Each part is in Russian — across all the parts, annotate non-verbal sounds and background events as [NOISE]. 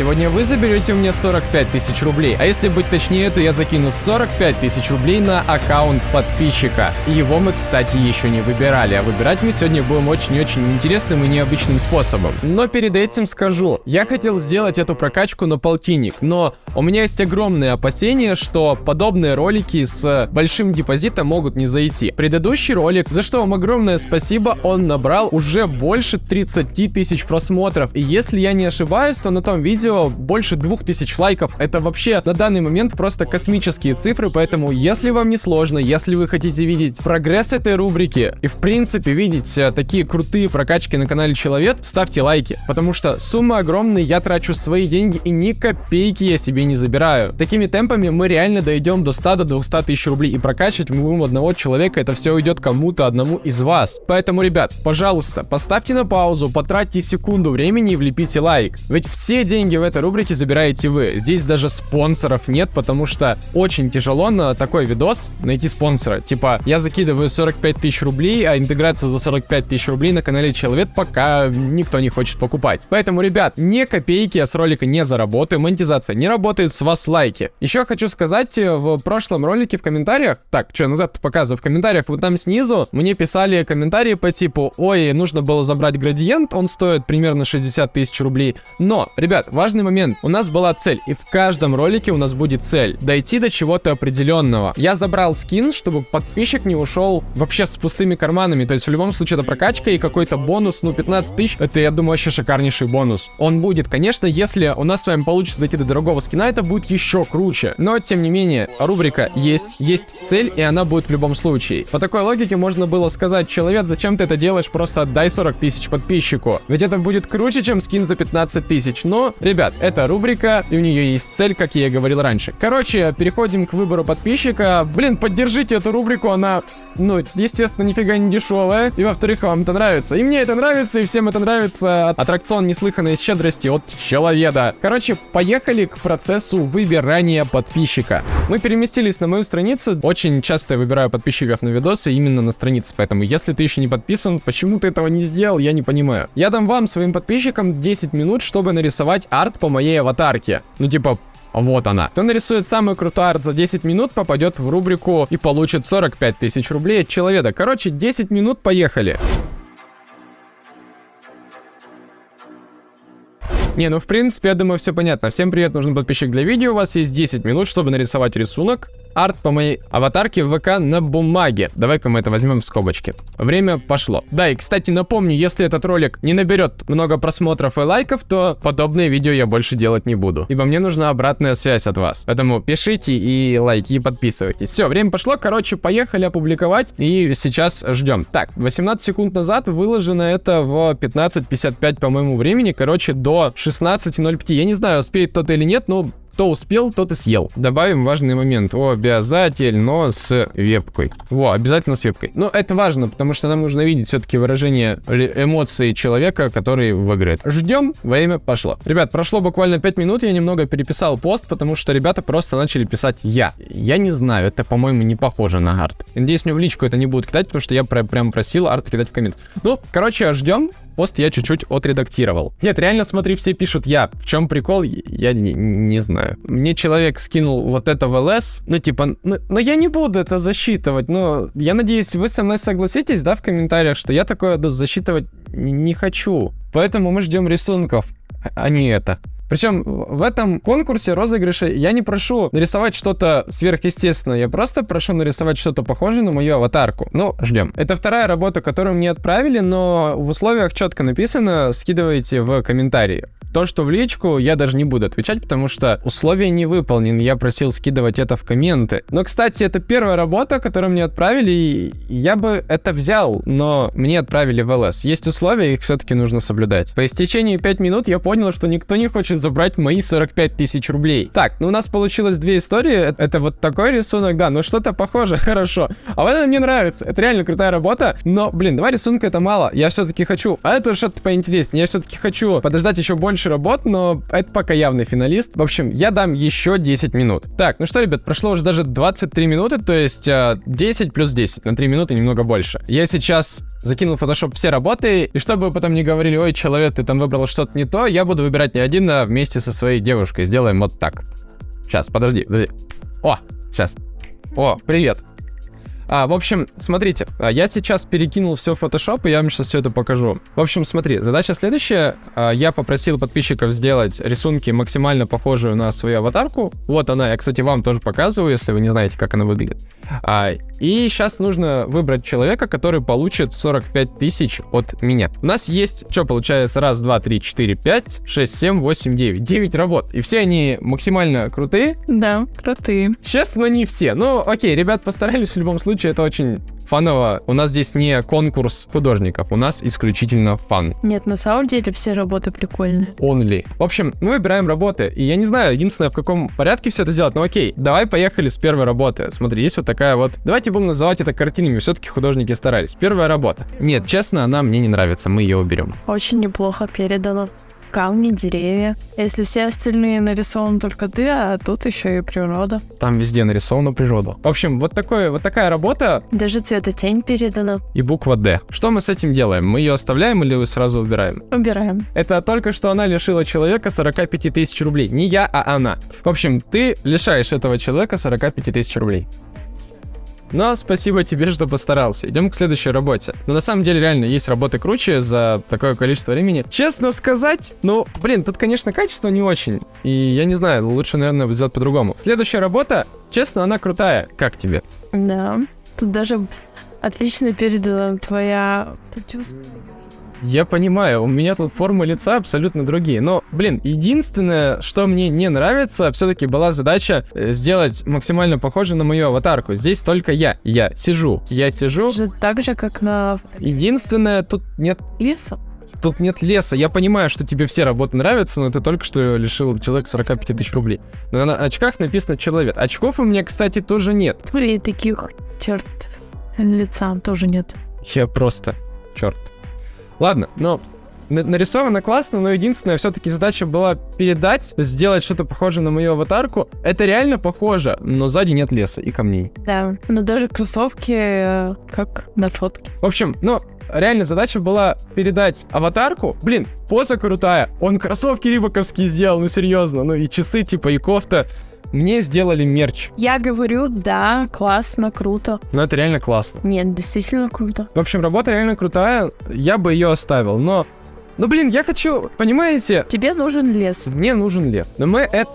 сегодня вы заберете у меня 45 тысяч рублей. А если быть точнее, то я закину 45 тысяч рублей на аккаунт подписчика. Его мы, кстати, еще не выбирали, а выбирать мы сегодня будем очень-очень интересным и необычным способом. Но перед этим скажу, я хотел сделать эту прокачку на полтинник, но у меня есть огромные опасения, что подобные ролики с большим депозитом могут не зайти. Предыдущий ролик, за что вам огромное спасибо, он набрал уже больше 30 тысяч просмотров. И если я не ошибаюсь, то на том видео больше 2000 лайков. Это вообще на данный момент просто космические цифры, поэтому если вам не сложно, если вы хотите видеть прогресс этой рубрики и в принципе видеть э, такие крутые прокачки на канале Человек, ставьте лайки, потому что сумма огромная, я трачу свои деньги и ни копейки я себе не забираю. Такими темпами мы реально дойдем до 100 до 200 тысяч рублей и прокачивать мы будем одного человека, это все уйдет кому-то одному из вас. Поэтому, ребят, пожалуйста, поставьте на паузу, потратьте секунду времени и влепите лайк. Ведь все деньги в этой рубрике забираете вы. Здесь даже спонсоров нет, потому что очень тяжело на такой видос найти спонсора. Типа, я закидываю 45 тысяч рублей, а интеграция за 45 тысяч рублей на канале Человек пока никто не хочет покупать. Поэтому, ребят, не копейки я с ролика не заработаю, монетизация не работает, с вас лайки. Еще хочу сказать, э, в прошлом ролике в комментариях, так, что назад показываю, в комментариях вот там снизу мне писали комментарии по типу, ой, нужно было забрать градиент, он стоит примерно 60 тысяч рублей. Но, ребят, важный момент, у нас была цель, и в каждом ролике у нас будет цель, дойти до чего-то определенного. Я забрал скин, чтобы подписчик не ушел вообще с пустыми карманами, то есть в любом случае это прокачка и какой-то бонус, ну 15 тысяч, это я думаю вообще шикарнейший бонус. Он будет, конечно, если у нас с вами получится дойти до дорогого скина, это будет еще круче. Но, тем не менее, рубрика есть, есть цель, и она будет в любом случае. По такой логике можно было сказать, человек, зачем ты это делаешь, просто отдай 40 тысяч подписчику. Ведь это будет круче, чем скин за 15 тысяч. Но, ребят, это рубрика, и у нее есть цель, как я и говорил раньше. Короче, переходим к выбору подписчика. Блин, поддержите эту рубрику, она ну, естественно, нифига не дешевая. И во-вторых, вам это нравится. И мне это нравится, и всем это нравится. Аттракцион неслыханной щедрости от человека. Короче, поехали к процессу выбирания подписчика. Мы переместились на мою страницу. Очень часто я выбираю подписчиков на видосы именно на странице. Поэтому, если ты еще не подписан, почему ты этого не сделал, я не понимаю. Я дам вам, своим подписчикам, 10 минут, чтобы нарисовать арт по моей аватарке. Ну, типа, вот она. Кто нарисует самый крутой арт за 10 минут, попадет в рубрику и получит 45 тысяч рублей от человека. Короче, 10 минут, поехали. Не, ну в принципе, я думаю, все понятно. Всем привет, нужен подписчик для видео. У вас есть 10 минут, чтобы нарисовать рисунок арт по моей аватарке в ВК на бумаге. Давай-ка мы это возьмем в скобочки. Время пошло. Да, и, кстати, напомню, если этот ролик не наберет много просмотров и лайков, то подобные видео я больше делать не буду. Ибо мне нужна обратная связь от вас. Поэтому пишите и лайки, и подписывайтесь. Все, время пошло. Короче, поехали опубликовать. И сейчас ждем. Так, 18 секунд назад выложено это в 15.55 по моему времени. Короче, до 16.05. Я не знаю, успеет кто-то или нет, но кто успел, тот и съел. Добавим важный момент. Обязательно с вебкой. Во, обязательно с вебкой. Но это важно, потому что нам нужно видеть все-таки выражение эмоций человека, который в игре. Ждем, время пошло. Ребят, прошло буквально 5 минут, я немного переписал пост, потому что ребята просто начали писать я. Я не знаю, это, по-моему, не похоже на арт. Надеюсь, мне в личку это не будут кидать, потому что я прям просил арт кидать в коммент. Ну, короче, ждем пост я чуть-чуть отредактировал. Нет, реально, смотри, все пишут я. В чем прикол, я не, не знаю. Мне человек скинул вот это в ЛС, ну типа, ну, но я не буду это засчитывать, но я надеюсь, вы со мной согласитесь, да, в комментариях, что я такое засчитывать не хочу. Поэтому мы ждем рисунков, а не это. Причем в этом конкурсе розыгрыша я не прошу нарисовать что-то сверхъестественное, я просто прошу нарисовать что-то похожее на мою аватарку. Ну, ждем. Это вторая работа, которую мне отправили, но в условиях четко написано, скидывайте в комментарии. То, что в личку, я даже не буду отвечать, потому что условия не выполнены. Я просил скидывать это в комменты. Но, кстати, это первая работа, которую мне отправили, и я бы это взял, но мне отправили в ЛС. Есть условия, их все-таки нужно соблюдать. По истечении 5 минут я понял, что никто не хочет забрать мои 45 тысяч рублей. Так, ну у нас получилось две истории. Это вот такой рисунок, да, но что-то похоже, [LAUGHS] хорошо. А вот это мне нравится. Это реально крутая работа. Но, блин, два рисунка это мало. Я все-таки хочу. А это что-то поинтереснее. Я все-таки хочу подождать еще больше больше работ, но это пока явный финалист. В общем, я дам еще 10 минут. Так, ну что, ребят, прошло уже даже 23 минуты, то есть э, 10 плюс 10, на 3 минуты немного больше. Я сейчас закинул в Photoshop все работы, и чтобы вы потом не говорили, ой, человек, ты там выбрал что-то не то, я буду выбирать не один, а вместе со своей девушкой. Сделаем вот так. Сейчас, подожди, подожди. О, сейчас. О, привет. А, в общем, смотрите, а, я сейчас перекинул все в Photoshop, и я вам сейчас все это покажу. В общем, смотри, задача следующая. А, Я попросил подписчиков сделать рисунки максимально похожие на свою аватарку. Вот она, я, кстати, вам тоже показываю, если вы не знаете, как она выглядит. А, И сейчас нужно выбрать человека, который получит 45 тысяч от меня. У нас есть, что получается, раз, два, три, четыре, пять, шесть, семь, восемь, девять. Девять работ. И все они максимально крутые. Да, крутые. Честно, не все. Ну, окей, ребят постарались в любом случае, это очень фаново. У нас здесь не конкурс художников, у нас исключительно фан. Нет, на самом деле все работы прикольные. Only. В общем, мы выбираем работы. И я не знаю, единственное, в каком порядке все это делать. Но окей, давай поехали с первой работы. Смотри, есть вот такая вот... Давайте будем называть это картинами. Все-таки художники старались. Первая работа. Нет, честно, она мне не нравится. Мы ее уберем. Очень неплохо передано. Камни, деревья. Если все остальные нарисованы только ты, а тут еще и природа. Там везде нарисована природа. В общем, вот, такой, вот такая работа Даже цветотень передана. и буква D. Что мы с этим делаем? Мы ее оставляем или сразу убираем? Убираем. Это только что она лишила человека 45 тысяч рублей. Не я, а она. В общем, ты лишаешь этого человека 45 тысяч рублей. Но спасибо тебе, что постарался. Идем к следующей работе. Но на самом деле реально есть работы круче за такое количество времени. Честно сказать, ну, блин, тут, конечно, качество не очень. И я не знаю, лучше, наверное, сделать по-другому. Следующая работа, честно, она крутая. Как тебе? Да. Тут даже отлично передана твоя прическа. Я понимаю, у меня тут формы лица абсолютно другие. Но, блин, единственное, что мне не нравится, все-таки была задача э, сделать максимально похоже на мою аватарку. Здесь только я. Я сижу. Я сижу. Так же, как на Единственное, тут нет леса. Тут нет леса. Я понимаю, что тебе все работы нравятся, но ты только что лишил человека 45 тысяч рублей. Но на очках написано человек. Очков у меня, кстати, тоже нет. Были таких черт лица тоже нет. Я просто... Черт. Ладно, но на- нарисовано классно, но единственная все-таки задача была передать, сделать что-то похожее на мою аватарку. Это реально похоже, но сзади нет леса и камней. Да. Но даже кроссовки э, как на фотке. В общем, ну, реально задача была передать аватарку. Блин, поза крутая. Он кроссовки рибаковские сделал, ну серьезно. Ну и часы типа и кофта. Мне сделали мерч. Я говорю, да, классно, круто. Но это реально классно. Нет, действительно круто. В общем, работа реально крутая. Я бы ее оставил, но... Ну, блин, я хочу, понимаете, Тебе нужен лес. мне нужен лев. Но мы, эт-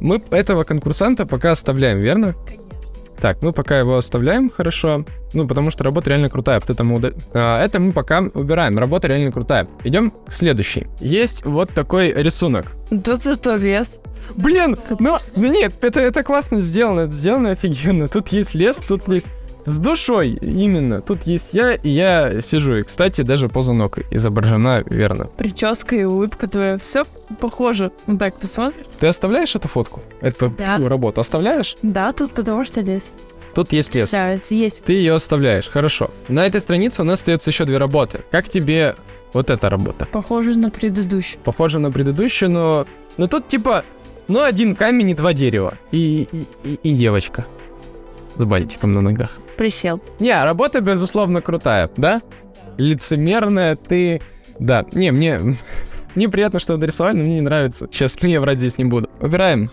мы этого конкурсанта пока оставляем, верно? Так, мы пока его оставляем, хорошо. Ну, потому что работа реально крутая. Вот это мы, удал- а, это мы пока убираем. Работа реально крутая. Идем к следующей. Есть вот такой рисунок. Тут зато лес. Блин, ну, ну нет, это, это классно сделано, это сделано офигенно. Тут есть лес, тут есть... С душой, именно. Тут есть я, и я сижу. И, кстати, даже поза ног изображена верно. Прическа и улыбка твоя. Все похоже. Ну так, посмотри. Ты оставляешь эту фотку? Эту Да. работу оставляешь? Да, тут потому что лес. Тут есть лес. Да, это есть. Ты ее оставляешь, хорошо. На этой странице у нас остается еще две работы. Как тебе вот эта работа? Похоже на предыдущую. Похоже на предыдущую, но... Но тут типа... Ну, один камень и два дерева. И, и, и, и девочка. С бантиком на ногах. Присел. Не, работа, безусловно, крутая, да? Лицемерная ты... Да, не, мне... [LAUGHS] Мне приятно, что нарисовали, но мне не нравится. Честно, я врать здесь не буду. Убираем.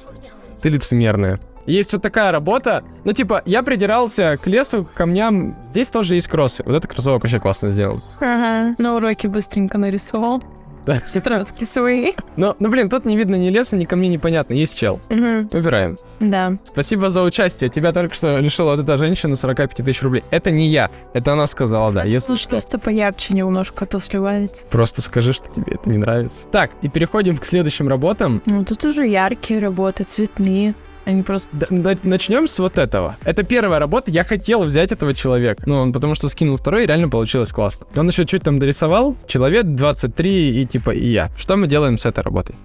Ты лицемерная. Есть вот такая работа. Ну, типа, я придирался к лесу, к камням. Здесь тоже есть кроссы. Вот это кроссовок вообще классно сделал. Ага. На уроке быстренько нарисовал. Да. Тетрадки свои. Но, ну, блин, тут не видно ни леса, ни камней, непонятно. Есть чел. Мгм. Убираем. Да. Спасибо за участие. Тебя только что лишила вот эта женщина 45 тысяч рублей. Это не я. Это она сказала, да. Если Ну что. что-то поярче немножко, а то сливается. Просто скажи, что тебе это не нравится. Так, и переходим к следующим работам. Ну, тут уже яркие работы, цветные. Они просто... Начнем с вот этого. Это первая работа. Я хотел взять этого человека. Ну, он потому что скинул второй, и реально получилось классно. Он еще чуть там дорисовал. Человек 23 и типа и я. Что мы делаем с этой работой?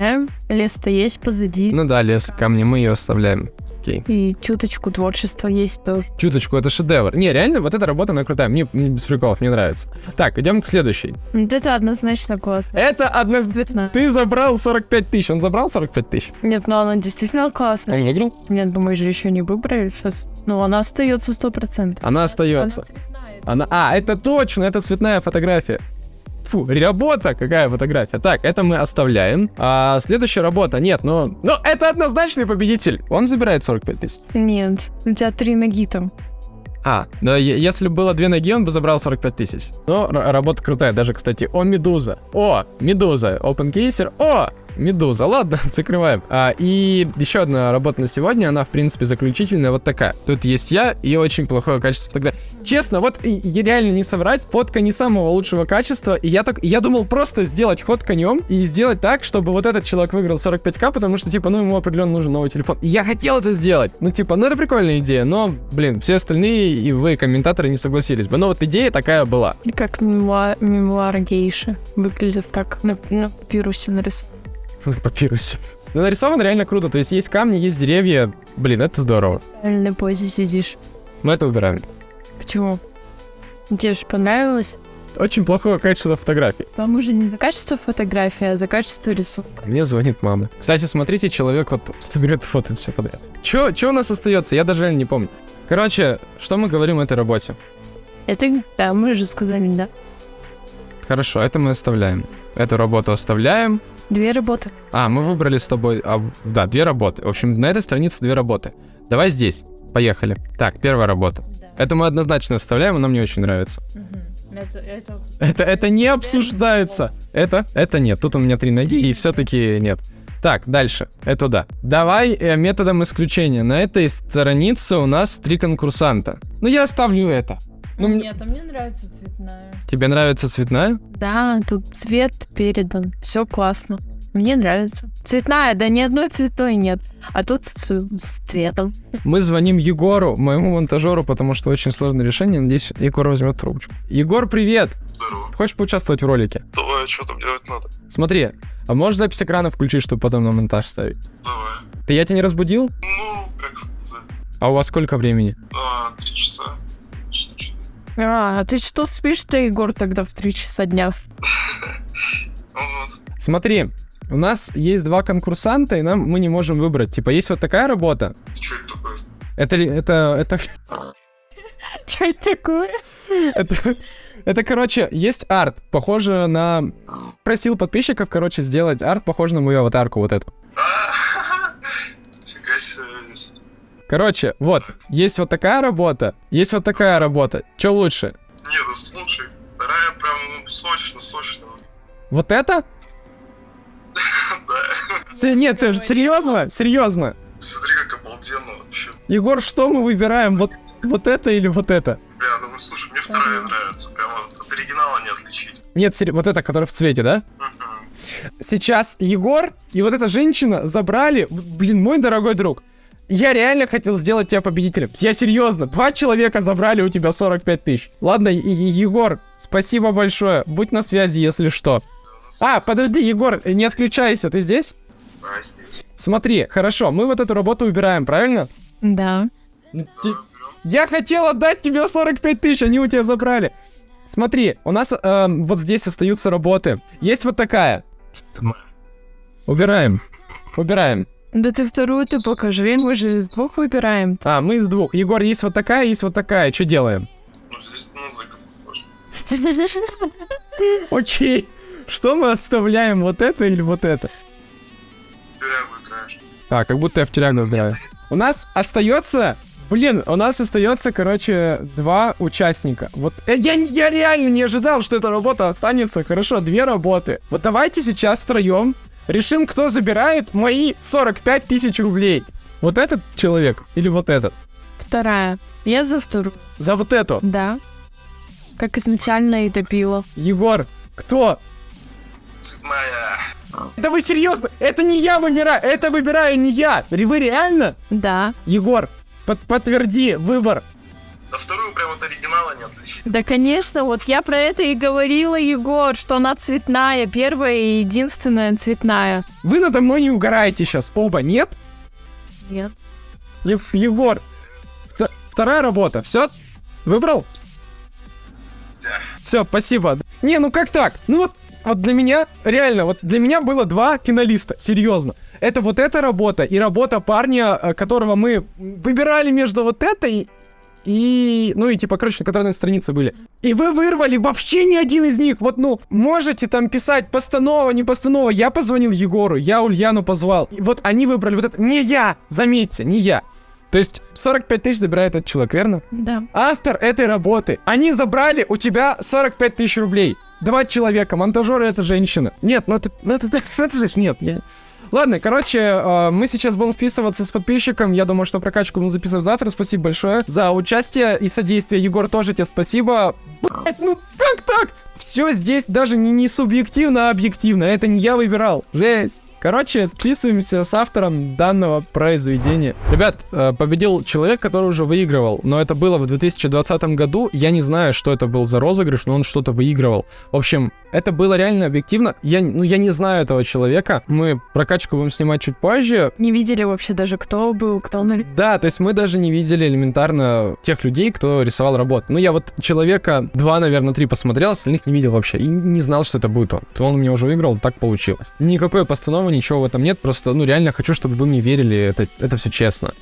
Э, Лес-то есть позади. Ну да, лес, камни, мы ее оставляем. Окей. И чуточку творчества есть тоже. Чуточку, это шедевр. Не, реально, вот эта работа, она крутая. Мне, мне без приколов, мне нравится. Так, идем к следующей. Это однозначно классно. Это. Цветная. Ты забрал 45 тысяч. Он забрал 45 тысяч? Нет, но она действительно классная. Он выиграл? Нет, думаю, же еще не выбрали сейчас. Ну, она остается сто процентов. Она остается. Она... А, это точно, это цветная фотография. Фу, работа, какая фотография. Так, это мы оставляем. А следующая работа, нет, но... Но это однозначный победитель. Он забирает 45 тысяч. Нет, у тебя три ноги там. А, да, если бы было две ноги, он бы забрал 45 тысяч. Но работа крутая, даже, кстати, о, Медуза. О, Медуза, OpenCaser. О, Медуза, ладно, [LAUGHS] закрываем. А, и еще одна работа на сегодня, она, в принципе, заключительная, вот такая. Тут есть я и очень плохое качество фотографии. Честно, вот и реально не соврать, фотка не самого лучшего качества, и я так, я думал просто сделать ход конем и сделать так, чтобы вот этот человек выиграл 45к, потому что, типа, ну, ему определенно нужен новый телефон. И я хотел это сделать. Ну, типа, ну, это прикольная идея, но, блин, все остальные и вы, комментаторы, не согласились бы. Но вот идея такая была. Как мемуа- мемуар гейши. Выглядит как на, на папирусе нарисован. [LAUGHS] Папирусе. Ну, нарисован реально круто, то есть есть камни, есть деревья. Блин, это здорово. В правильной позе сидишь. Мы это убираем. Почему? Тебе же понравилось? Очень плохое качество фотографий. Там уже не за качество фотографии, а за качество рисунка. Мне звонит мама. Кстати, смотрите, человек вот [LAUGHS] просто берет фото все подряд. Чё, чё у нас остается? Я даже реально не помню. Короче, что мы говорим о этой работе? Это, да, мы же сказали, да. Хорошо, это мы оставляем. Эту работу оставляем. Две работы. А, мы выбрали с тобой... А, да, две работы. В общем, на этой странице две работы. Давай здесь. Поехали. Так, первая работа. Это мы однозначно оставляем, она мне очень нравится. Это, это... Это, это не обсуждается. Это, это нет. Тут у меня три ноги, и все-таки нет. Так, дальше. Это да. Давай э, методом исключения. На этой странице у нас три конкурсанта. Ну, я оставлю это. Ну, Нет, а мне нравится цветная. тебе нравится цветная? Да, тут цвет передан. Все классно. Мне нравится. Цветная, да ни одной цветной нет. А тут с, с цветом. Мы звоним Егору, моему монтажеру, потому что очень сложное решение. Надеюсь, Егор возьмет трубочку. Егор, привет! Здорово. Хочешь поучаствовать в ролике? Давай, что там делать надо? Смотри, а можешь запись экрана включить, чтобы потом на монтаж ставить? Давай. Ты я тебя не разбудил? Ну, как сказать. А у вас сколько времени? А, три часа. Что? А, а ты что спишь-то, Егор, тогда в 3 часа дня? Вот. Смотри, у нас есть два конкурсанта, и нам мы не можем выбрать. Типа, есть вот такая работа. Что это такое? Это это это [LAUGHS] Что это такое? это это короче есть арт, похоже на просил подписчиков, короче, сделать арт, похож на мою аватарку вот эту. Короче, вот есть вот такая работа, есть вот такая работа. Че лучше? Не, ну слушай, вторая прям ну, сочно, сочно. Вот это? [LAUGHS] Да. Нет, се- серьезно, серьезно. Смотри, как обалденно вообще. Егор, что мы выбираем? Вот вот это или вот это? Бля, ну слушай, мне вторая нравится. Прямо от оригинала не отличить. Нет, вот это, которое в цвете, да? Сейчас Егор и вот эта женщина забрали, блин, мой дорогой друг. Я реально хотел сделать тебя победителем. Я серьезно. Два человека забрали у тебя 45 тысяч. Ладно, Егор, спасибо большое. Будь на связи, если что. А, подожди, Егор, не отключайся, ты здесь? А, здесь. Смотри, хорошо, мы вот эту работу убираем, правильно? Да. Ти- Я хотел отдать тебе 45 тысяч, они у тебя забрали. Смотри, у нас эм, вот здесь остаются работы. Есть вот такая. Убираем. Убираем. Да ты вторую ты покажи, мы же из двух выбираем. А, мы из двух. Егор, есть вот такая, есть вот такая. Что делаем? Ну, здесь музыка. [LAUGHS] Окей. Что мы оставляем, вот это или вот это? А, как будто я в тюрягу играю. У нас остается... Блин, у нас остается, короче, два участника. Вот э, я, я реально не ожидал, что эта работа останется. Хорошо, две работы. Вот давайте сейчас втроем решим, кто забирает мои 45 тысяч рублей. Вот этот человек или вот этот? Вторая. Я за вторую. За вот эту. Да. Как изначально и допила. Егор, кто? Цветная. Да вы серьезно? Это не я выбираю, это выбираю не я. Вы реально? Да. Егор, под- подтверди выбор. Да вторую прям от оригинала не отличить. Да, конечно, вот я про это и говорила, Егор, что она цветная, первая и единственная цветная. Вы надо мной не угораете сейчас, оба, нет? Нет. Е- Егор, вт- вторая работа, все? Выбрал? Все, спасибо. Не, ну как так? Ну вот, вот для меня, реально, вот для меня было два финалиста, серьезно. Это вот эта работа и работа парня, э, которого мы выбирали между вот этой и, ну и типа, короче, которые на странице были. И вы вырвали вообще ни один из них. Вот, ну, можете там писать постанова, не постанова. Я позвонил Егору, я Ульяну позвал. И вот они выбрали вот это. Не я, заметьте, не я. То есть 45 тысяч забирает этот человек, верно? Да. Автор этой работы. Они забрали у тебя 45 тысяч рублей. Два человека, монтажеры это женщина. Нет, ну это, ну это, [LAUGHS] это же нет, я... Ладно, короче, э, мы сейчас будем вписываться с подписчиком. Я думаю, что прокачку мы записываем завтра. Спасибо большое за участие и содействие. Егор, тоже тебе спасибо. Блять, ну как так? Все здесь даже не, не субъективно, а объективно. Это не я выбирал. Жесть. Короче, вписываемся с автором данного произведения. Ребят, э, победил человек, который уже выигрывал, но это было в 2020 году. Я не знаю, что это был за розыгрыш, но он что-то выигрывал. В общем, это было реально объективно. Я, ну, я не знаю этого человека. Мы прокачку будем снимать чуть позже. Не видели вообще даже, кто был, кто нарисовал. Да, то есть мы даже не видели элементарно тех людей, кто рисовал работу. Ну, я вот человека два, наверное, три посмотрел, остальных не видел вообще. И не знал, что это будет он. То он меня уже выиграл, так получилось. Никакой постановы, ничего в этом нет. Просто, ну, реально хочу, чтобы вы мне верили. Это, это все честно.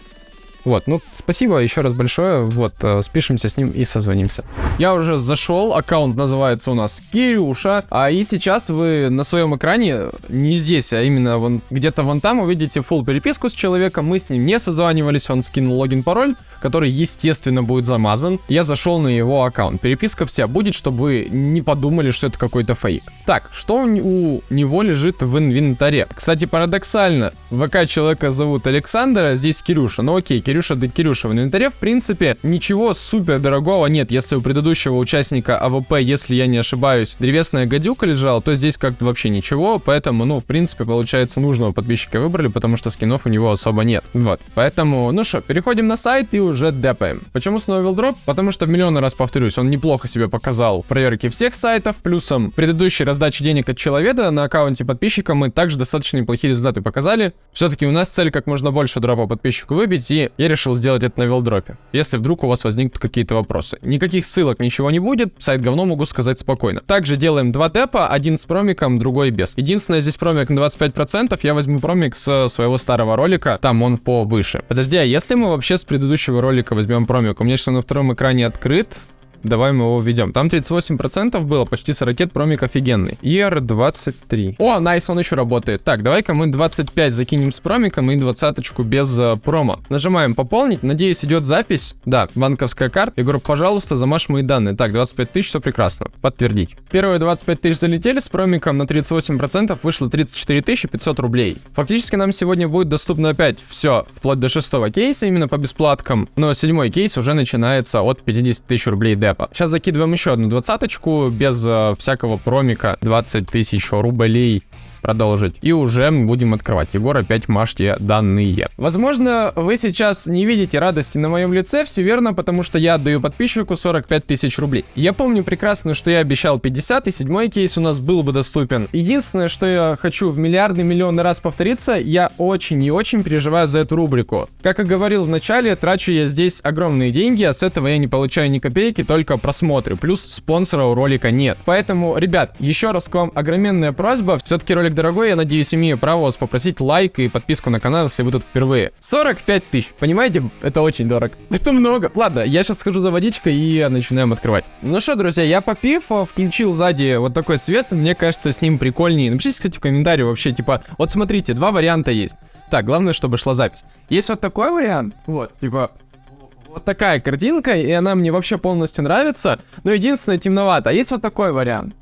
Вот, ну, спасибо еще раз большое. Вот, э, спишемся с ним и созвонимся. Я уже зашел, аккаунт называется у нас Кирюша. А и сейчас вы на своем экране, не здесь, а именно вон где-то вон там увидите full переписку с человеком. Мы с ним не созванивались, он скинул логин-пароль, который, естественно, будет замазан. Я зашел на его аккаунт. Переписка вся будет, чтобы вы не подумали, что это какой-то фейк. Так, что у, него лежит в инвентаре? Кстати, парадоксально, ВК человека зовут Александр, а здесь Кирюша. Ну окей, Кирюша да Кирюша. В инвентаре, в принципе, ничего супер дорогого нет. Если у предыдущего участника АВП, если я не ошибаюсь, древесная гадюка лежала, то здесь как-то вообще ничего. Поэтому, ну, в принципе, получается, нужного подписчика выбрали, потому что скинов у него особо нет. Вот. Поэтому, ну что, переходим на сайт и уже депаем. Почему снова вилдроп? Потому что в миллионный раз повторюсь, он неплохо себя показал в проверке всех сайтов, плюсом предыдущей раздачи денег от человека на аккаунте подписчика мы также достаточно неплохие результаты показали. Все-таки у нас цель как можно больше дропа подписчику выбить, и я решил сделать это на вилдропе. Если вдруг у вас возникнут какие-то вопросы. Никаких ссылок, ничего не будет, сайт говно могу сказать спокойно. Также делаем два депа, один с промиком, другой без. Единственное, здесь промик на 25%, я возьму промик с своего старого ролика, там он повыше. Подожди, а если мы вообще с предыдущего ролика возьмем промик? У меня он на втором экране открыт, Давай мы его введем. Там 38% было, почти 40 промик офигенный. ER23. О, найс, он еще работает. Так, давай-ка мы 25 закинем с промиком и 20 без э, промо. Нажимаем пополнить. Надеюсь, идет запись. Да, банковская карта. Егор, пожалуйста, замажь мои данные. Так, 25 тысяч, все прекрасно. Подтвердить. Первые 25 тысяч залетели, с промиком на 38% вышло 34 500 рублей. Фактически нам сегодня будет доступно опять все, вплоть до шестого кейса, именно по бесплаткам. Но седьмой кейс уже начинается от 50 тысяч рублей депа. Сейчас закидываем еще одну двадцаточку без э, всякого промика. 20 тысяч рублей продолжить. И уже будем открывать. Егор, опять мажьте данные. Возможно, вы сейчас не видите радости на моем лице, все верно, потому что я отдаю подписчику 45 тысяч рублей. Я помню прекрасно, что я обещал 50, и седьмой кейс у нас был бы доступен. Единственное, что я хочу в миллиардный миллионный раз повториться, я очень и очень переживаю за эту рубрику. Как и говорил в начале, трачу я здесь огромные деньги, а с этого я не получаю ни копейки, только просмотры. Плюс спонсора у ролика нет. Поэтому, ребят, еще раз к вам огроменная просьба. Все-таки ролик дорогой, я надеюсь, имею право вас попросить лайк и подписку на канал, если вы тут впервые. 45 тысяч, понимаете? Это очень дорого. [LAUGHS] Это много. Ладно, я сейчас схожу за водичкой и начинаем открывать. Ну что, друзья, я попив, а, включил сзади вот такой свет, мне кажется, с ним прикольнее. Напишите, кстати, в комментарии вообще, типа, вот смотрите, два варианта есть. Так, главное, чтобы шла запись. Есть вот такой вариант, вот, типа, вот такая картинка, и она мне вообще полностью нравится, но единственное темновато. А есть вот такой вариант.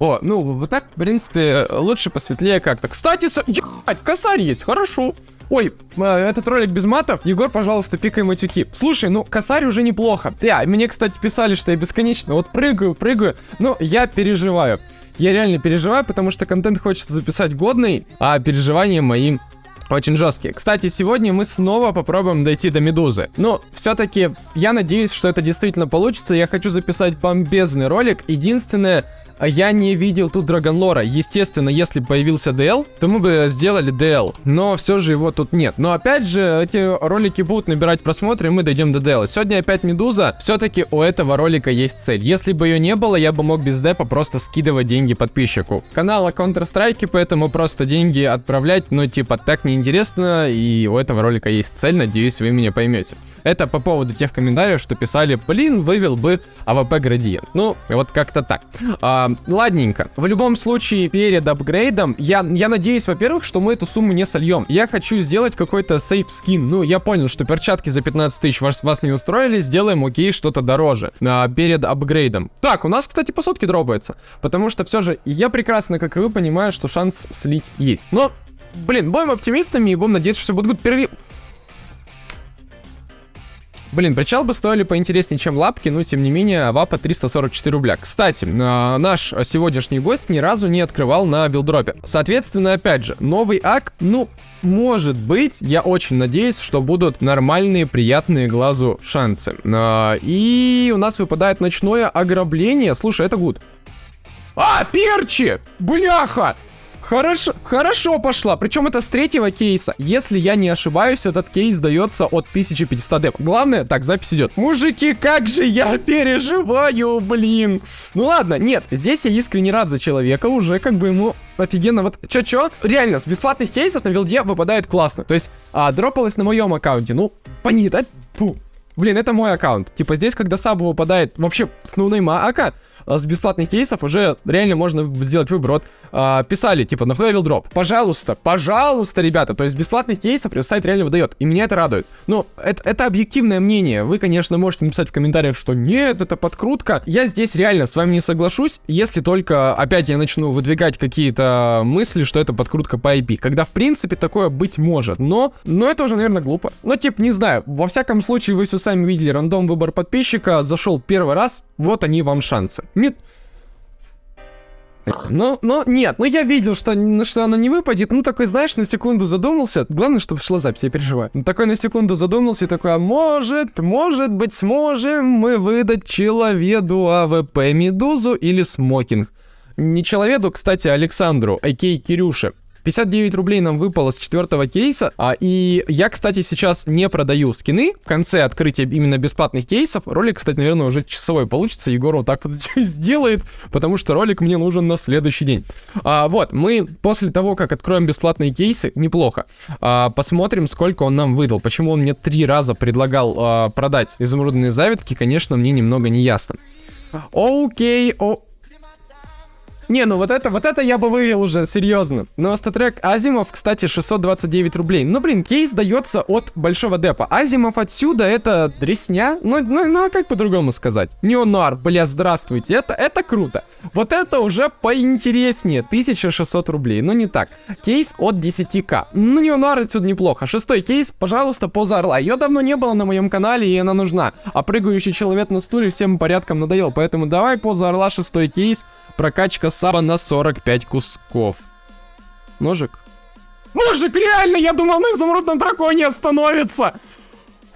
О, ну, вот так, в принципе, лучше посветлее как-то. Кстати, с... Ебать, косарь есть, хорошо. Ой, э, этот ролик без матов. Егор, пожалуйста, пикай матюки. Слушай, ну, косарь уже неплохо. Да, мне, кстати, писали, что я бесконечно вот прыгаю, прыгаю. Но я переживаю. Я реально переживаю, потому что контент хочется записать годный, а переживания мои очень жесткие. Кстати, сегодня мы снова попробуем дойти до медузы. Но все-таки я надеюсь, что это действительно получится. Я хочу записать бомбезный ролик. Единственное, я не видел тут Драгонлора. Естественно, если появился DL, то мы бы сделали DL. Но все же его тут нет. Но опять же, эти ролики будут набирать просмотры, и мы дойдем до DL. Сегодня опять Медуза. Все-таки у этого ролика есть цель. Если бы ее не было, я бы мог без депа просто скидывать деньги подписчику. Канала Counter-Strike, поэтому просто деньги отправлять, но типа так неинтересно, и у этого ролика есть цель, надеюсь, вы меня поймете. Это по поводу тех комментариев, что писали, блин, вывел бы АВП градиент. Ну, вот как-то так. А, ладненько. В любом случае, перед апгрейдом, я, я надеюсь, во-первых, что мы эту сумму не сольем. Я хочу сделать какой-то сейф скин. Ну, я понял, что перчатки за 15 тысяч вас, вас не устроили, сделаем, окей, что-то дороже. А, перед апгрейдом. Так, у нас, кстати, по сотке дропается. Потому что все же, я прекрасно, как и вы, понимаю, что шанс слить есть. Но, блин, будем оптимистами и будем надеяться, что все будут перерыв. Блин, причал бы стоили поинтереснее, чем лапки, но тем не менее, вапа 344 рубля. Кстати, э, наш сегодняшний гость ни разу не открывал на билдропе. Соответственно, опять же, новый ак, ну, может быть, я очень надеюсь, что будут нормальные, приятные глазу шансы. Э, и у нас выпадает ночное ограбление. Слушай, это гуд. А, перчи! Бляха! Хорошо, хорошо пошла. Причем это с третьего кейса. Если я не ошибаюсь, этот кейс дается от 1500 деп. Главное, так, запись идет. Мужики, как же я переживаю, блин. Ну ладно, нет, здесь я искренне рад за человека. Уже как бы ему офигенно. Вот, чё-чё? Реально, с бесплатных кейсов на вилде выпадает классно. То есть, а, дропалось на моем аккаунте. Ну, понит, а? Фу. Блин, это мой аккаунт. Типа здесь, когда сабу выпадает вообще с ноунейма а с бесплатных кейсов уже реально можно сделать выбор. Вот а, писали, типа, на level дроп. Пожалуйста, пожалуйста, ребята. То есть бесплатных кейсов сайт реально выдает. И меня это радует. Но это, это объективное мнение. Вы, конечно, можете написать в комментариях, что нет, это подкрутка. Я здесь реально с вами не соглашусь, если только опять я начну выдвигать какие-то мысли, что это подкрутка по IP. Когда, в принципе, такое быть может. Но, но это уже, наверное, глупо. Но, типа, не знаю. Во всяком случае, вы все сами видели рандом выбор подписчика. Зашел первый раз. Вот они вам шансы. Мид... Ну, ну, нет, ну я видел, что, что она не выпадет. Ну, такой, знаешь, на секунду задумался. Главное, чтобы шла запись, я переживаю. Ну, такой на секунду задумался и такой, а может, может быть, сможем мы выдать человеду АВП Медузу или Смокинг. Не человеду, кстати, Александру, a.k.a. Кирюше. 59 рублей нам выпало с четвертого кейса. А, и я, кстати, сейчас не продаю скины. В конце открытия именно бесплатных кейсов. Ролик, кстати, наверное, уже часовой получится. Егор вот так вот [LAUGHS] сделает, потому что ролик мне нужен на следующий день. А, вот, мы после того, как откроем бесплатные кейсы, неплохо, а, посмотрим, сколько он нам выдал. Почему он мне три раза предлагал а, продать изумрудные завитки, конечно, мне немного не ясно. Окей, о... Не, ну вот это, вот это я бы вывел уже, серьезно. Но статрек Азимов, кстати, 629 рублей. Ну, блин, кейс дается от большого депа. Азимов отсюда это дресня? Ну, ну, ну а как по-другому сказать? Неонар, бля, здравствуйте, это, это круто. Вот это уже поинтереснее, 1600 рублей, ну не так. Кейс от 10к. Ну, Неонар отсюда неплохо. Шестой кейс, пожалуйста, поза орла. Ее давно не было на моем канале, и она нужна. А прыгающий человек на стуле всем порядком надоел, поэтому давай поза орла, шестой кейс. Прокачка саба на 45 кусков. Ножик? Ножик, реально, я думал, на изумрудном драконе остановится!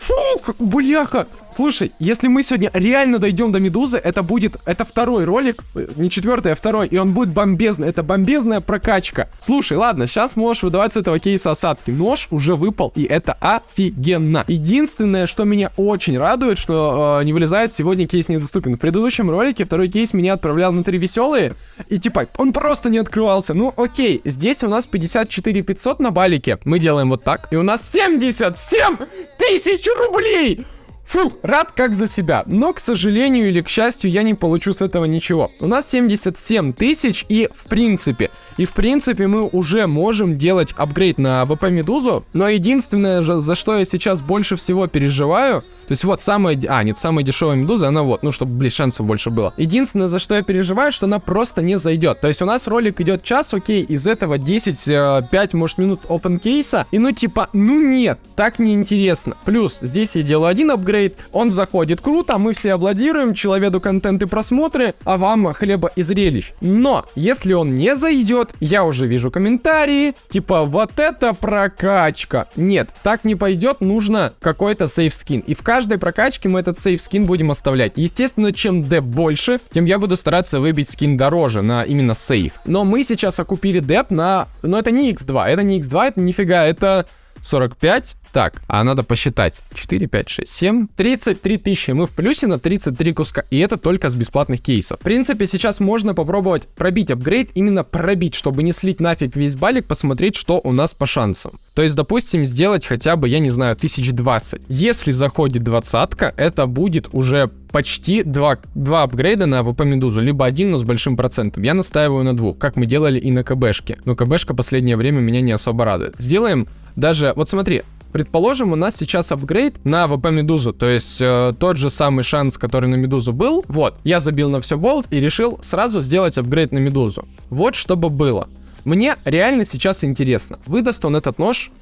Фух, бляха. Слушай, если мы сегодня реально дойдем до Медузы, это будет, это второй ролик, э, не четвертый, а второй, и он будет бомбезный, это бомбезная прокачка. Слушай, ладно, сейчас можешь выдавать с этого кейса осадки. Нож уже выпал, и это офигенно. Единственное, что меня очень радует, что э, не вылезает, сегодня кейс недоступен. В предыдущем ролике второй кейс меня отправлял внутри веселые, и типа, он просто не открывался. Ну, окей, здесь у нас 54 500 на балике. Мы делаем вот так, и у нас 77 тысяч рублей! Фух, рад как за себя. Но, к сожалению или к счастью, я не получу с этого ничего. У нас 77 тысяч и в принципе, и в принципе мы уже можем делать апгрейд на ВП Медузу. Но единственное, за что я сейчас больше всего переживаю, то есть вот самая... А, нет, самая дешевая Медуза, она вот, ну, чтобы, блин, шансов больше было. Единственное, за что я переживаю, что она просто не зайдет. То есть у нас ролик идет час, окей, из этого 10, 5, э, может, минут open кейса. И ну, типа, ну нет, так неинтересно. Плюс, здесь я делаю один апгрейд, он заходит круто, мы все аплодируем, человеку контент и просмотры, а вам хлеба и зрелищ. Но, если он не зайдет, я уже вижу комментарии, типа, вот это прокачка. Нет, так не пойдет, нужно какой-то сейф скин. И в каждой прокачке мы этот сейф скин будем оставлять. Естественно, чем деп больше, тем я буду стараться выбить скин дороже на именно сейф. Но мы сейчас окупили деп на... Но это не x2, это не x2, это нифига, это 45. Так, а надо посчитать. 4, 5, 6, 7. 33 тысячи. Мы в плюсе на 33 куска. И это только с бесплатных кейсов. В принципе, сейчас можно попробовать пробить апгрейд. Именно пробить, чтобы не слить нафиг весь балик, посмотреть, что у нас по шансам. То есть, допустим, сделать хотя бы, я не знаю, 1020. Если заходит двадцатка, это будет уже почти два, два апгрейда на АВП Медузу, либо один, но с большим процентом. Я настаиваю на двух, как мы делали и на КБшке. Но КБшка последнее время меня не особо радует. Сделаем даже, вот смотри, Предположим, у нас сейчас апгрейд на ВП Медузу, то есть э, тот же самый шанс, который на Медузу был. Вот, я забил на все болт и решил сразу сделать апгрейд на Медузу. Вот чтобы было. Мне реально сейчас интересно, выдаст он этот нож?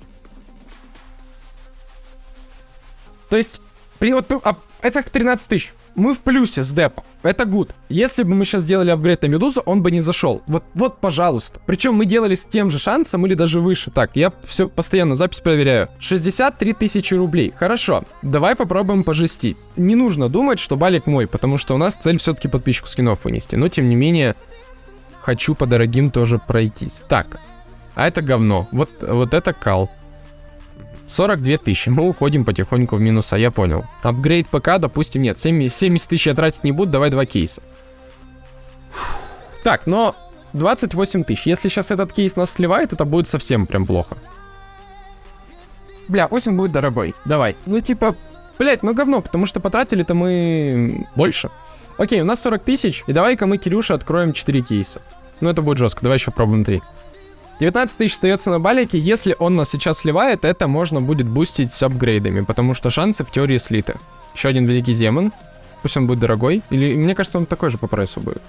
То есть, при, вот, а, это 13 тысяч мы в плюсе с депом. Это гуд. Если бы мы сейчас сделали апгрейд на Медузу, он бы не зашел. Вот, вот, пожалуйста. Причем мы делали с тем же шансом или даже выше. Так, я все постоянно запись проверяю. 63 тысячи рублей. Хорошо. Давай попробуем пожестить. Не нужно думать, что балик мой, потому что у нас цель все-таки подписчику скинов вынести. Но, тем не менее, хочу по дорогим тоже пройтись. Так. А это говно. Вот, вот это кал. 42 тысячи. Мы уходим потихоньку в минуса, я понял. Апгрейд ПК, допустим, нет. 70 тысяч я тратить не буду, давай два кейса. Так, но 28 тысяч. Если сейчас этот кейс нас сливает, это будет совсем прям плохо. Бля, пусть будет дорогой. Давай. Ну, типа, блять, ну говно, потому что потратили-то мы больше. Окей, у нас 40 тысяч, и давай-ка мы Кирюше откроем 4 кейса. Ну, это будет жестко, давай еще пробуем 3. 19 тысяч остается на балике. Если он нас сейчас сливает, это можно будет бустить с апгрейдами, потому что шансы в теории слиты. Еще один великий демон. Пусть он будет дорогой. Или, мне кажется, он такой же по прайсу будет.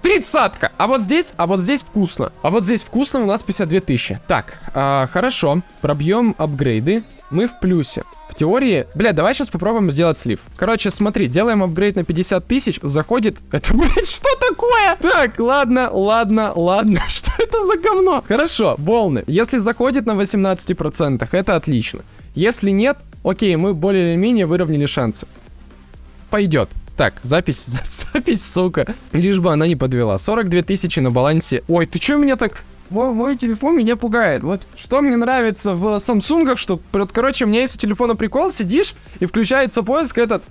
Тридцатка! А вот здесь, а вот здесь вкусно. А вот здесь вкусно у нас 52 тысячи. Так, а, хорошо. Пробьем апгрейды. Мы в плюсе. В теории... Бля, давай сейчас попробуем сделать слив. Короче, смотри, делаем апгрейд на 50 тысяч, заходит... Это, [LAUGHS] блядь, что такое? Так, ладно, ладно, ладно, [LAUGHS] что [LAUGHS] это за говно? Хорошо, волны. Если заходит на 18%, это отлично. Если нет, окей, мы более или менее выровняли шансы. Пойдет. Так, запись, [LAUGHS] запись, сука. Лишь бы она не подвела. 42 тысячи на балансе. Ой, ты чё меня так мой, мой телефон меня пугает. Вот что мне нравится в Samsung, что, короче, у меня есть у телефона прикол, сидишь и включается поиск этот.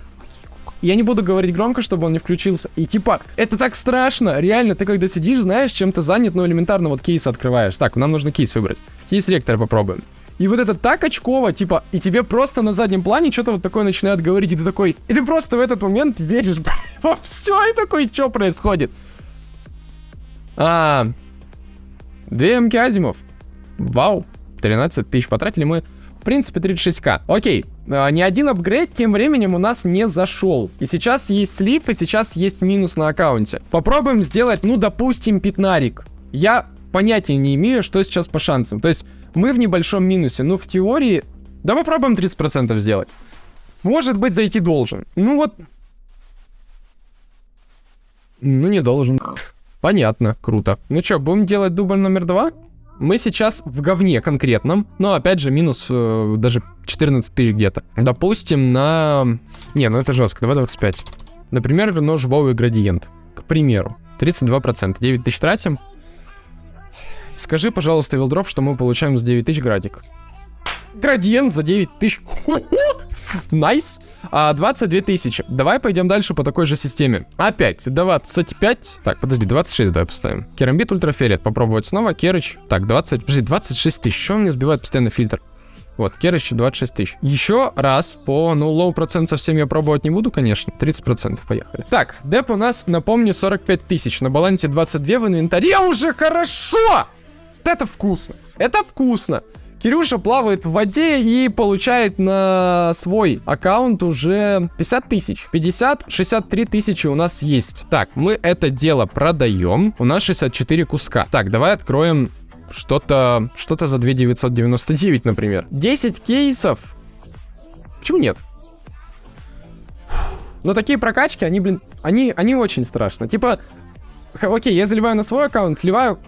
Я не буду говорить громко, чтобы он не включился. И типа, это так страшно. Реально, ты когда сидишь, знаешь, чем ты занят, ну элементарно вот кейс открываешь. Так, нам нужно кейс выбрать. Кейс ректора попробуем. И вот это так очково, типа, и тебе просто на заднем плане что-то вот такое начинает говорить, и ты такой, и ты просто в этот момент веришь [LAUGHS] во все, и такой, что происходит? А, Две МК Азимов. Вау. 13 тысяч потратили мы. В принципе, 36к. Окей. А, ни один апгрейд тем временем у нас не зашел. И сейчас есть слив, и сейчас есть минус на аккаунте. Попробуем сделать, ну, допустим, пятнарик. Я понятия не имею, что сейчас по шансам. То есть, мы в небольшом минусе. Ну, в теории... Да попробуем 30% сделать. Может быть, зайти должен. Ну вот... Ну, не должен. Понятно, круто. Ну что, будем делать дубль номер два? Мы сейчас в говне конкретном, но опять же минус э, даже 14 тысяч где-то. Допустим, на... Не, ну это жестко, давай 25. Например, нож Вовый градиент. К примеру. 32%. 9 тысяч тратим. Скажи, пожалуйста, Вилдроп, что мы получаем с 9 тысяч градик. Градиент за 9 тысяч. Nice. Nice. А, 22 тысячи. Давай пойдем дальше по такой же системе. Опять, 25. Так, подожди, 26 давай поставим. Керамбит ультрафиолет. Попробовать снова. Керыч. Так, 20. Подожди, 26 тысяч. Что мне сбивает постоянно фильтр? Вот, Керыч 26 тысяч. Еще раз по, ну, low процент совсем я пробовать не буду, конечно. 30% поехали. Так, деп у нас, напомню, 45 тысяч. На балансе 22 в инвентаре уже хорошо! Это вкусно. Это вкусно. Кирюша плавает в воде и получает на свой аккаунт уже 50 тысяч. 50, 63 тысячи у нас есть. Так, мы это дело продаем. У нас 64 куска. Так, давай откроем что-то что-то за 2999, например. 10 кейсов. Почему нет? Но такие прокачки, они, блин, они, они очень страшно. Типа, окей, я заливаю на свой аккаунт, сливаю...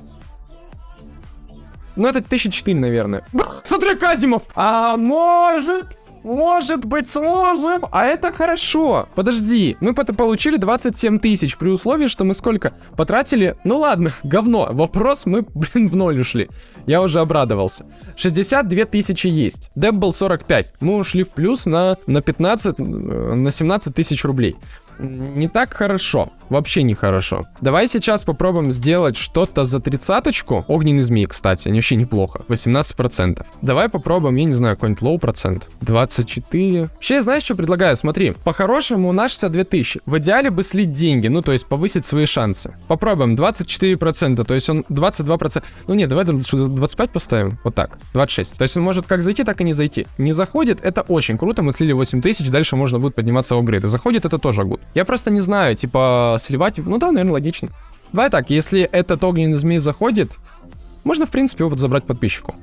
Ну, это 1004, наверное. [LAUGHS] Смотри, Казимов! А может... Может быть, сможем. А это хорошо. Подожди, мы получили 27 тысяч при условии, что мы сколько потратили? Ну ладно, [LAUGHS] говно. Вопрос, мы, [LAUGHS] блин, в ноль ушли. Я уже обрадовался. 62 тысячи есть. Деп был 45. Мы ушли в плюс на, на 15, э, на 17 тысяч рублей. Не так хорошо. Вообще не хорошо. Давай сейчас попробуем сделать что-то за тридцаточку. Огненный змей, кстати, они вообще неплохо. 18%. Давай попробуем, я не знаю, какой-нибудь low процент. 24. Вообще, знаешь, что предлагаю? Смотри, по-хорошему у нас 62 тысячи. В идеале бы слить деньги, ну, то есть повысить свои шансы. Попробуем, 24%, то есть он 22%. Ну, нет, давай сюда 25 поставим. Вот так, 26. То есть он может как зайти, так и не зайти. Не заходит, это очень круто, мы слили 8 тысяч, дальше можно будет подниматься в апгрейды. Заходит, это тоже good. Я просто не знаю, типа, сливать, ну да, наверное, логично. Давай так, если этот огненный змей заходит, можно, в принципе, его забрать подписчику.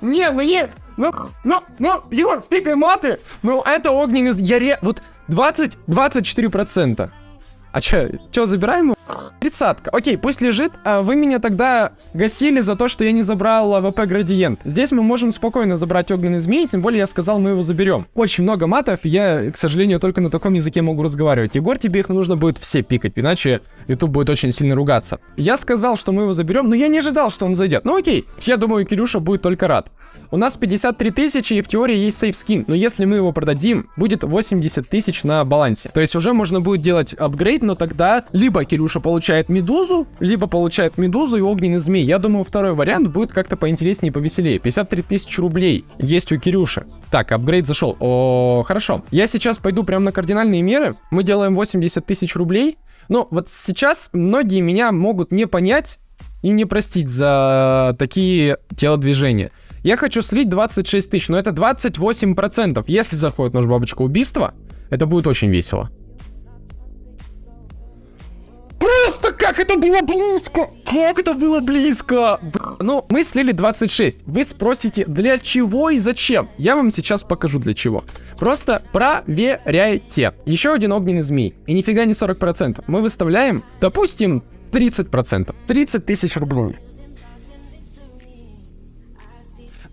Не, ну не, ну, ну, ну, Егор, пикай маты, ну это огненный, я ре, вот 20, 24 процента. А чё, чё, забираем его? Тридцатка. Окей, пусть лежит. А вы меня тогда гасили за то, что я не забрал АВП градиент. Здесь мы можем спокойно забрать огненный змей, тем более я сказал, мы его заберем. Очень много матов, я, к сожалению, только на таком языке могу разговаривать. Егор, тебе их нужно будет все пикать, иначе YouTube будет очень сильно ругаться. Я сказал, что мы его заберем, но я не ожидал, что он зайдет. Ну окей, я думаю, Кирюша будет только рад. У нас 53 тысячи и в теории есть сейф скин, но если мы его продадим, будет 80 тысяч на балансе. То есть уже можно будет делать апгрейд, но тогда либо Кирюша получает медузу, либо получает медузу и огненный змей. Я думаю, второй вариант будет как-то поинтереснее и повеселее. 53 тысячи рублей есть у Кирюши. Так, апгрейд зашел. О, хорошо. Я сейчас пойду прямо на кардинальные меры. Мы делаем 80 тысяч рублей. Но вот сейчас многие меня могут не понять и не простить за такие телодвижения. Я хочу слить 26 тысяч, но это 28%. Если заходит нож бабочка убийства, это будет очень весело. Просто как это было близко! Как это было близко! Ну, мы слили 26. Вы спросите, для чего и зачем? Я вам сейчас покажу для чего. Просто проверяйте. Еще один огненный змей. И нифига не 40%. Мы выставляем, допустим, 30%. 30 тысяч рублей.